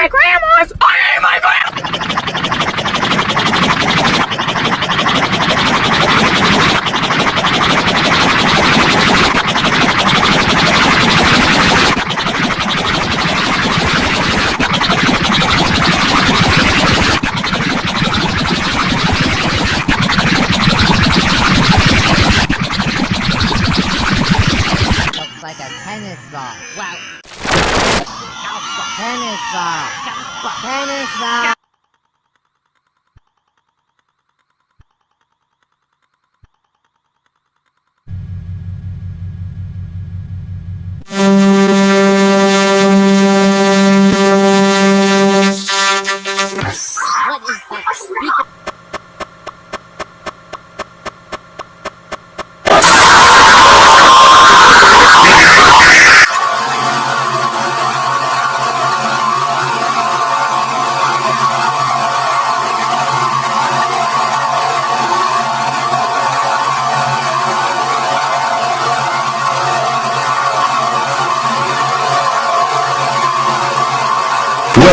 my grandma's! I ate my grandma! Looks like a tennis ball. Wow. Tennis ball. Tennis ball.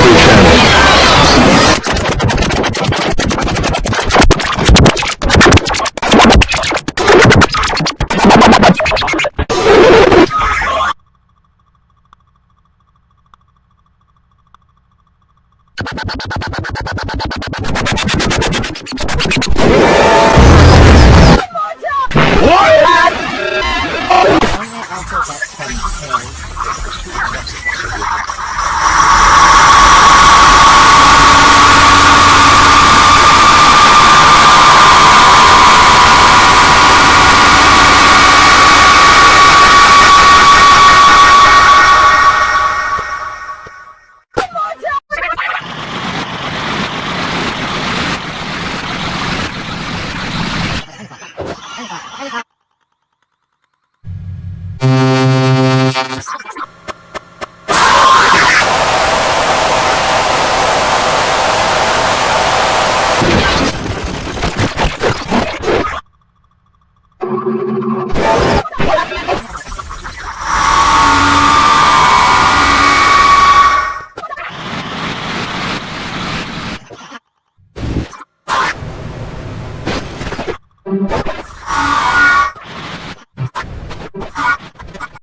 History Channel. What? Oh!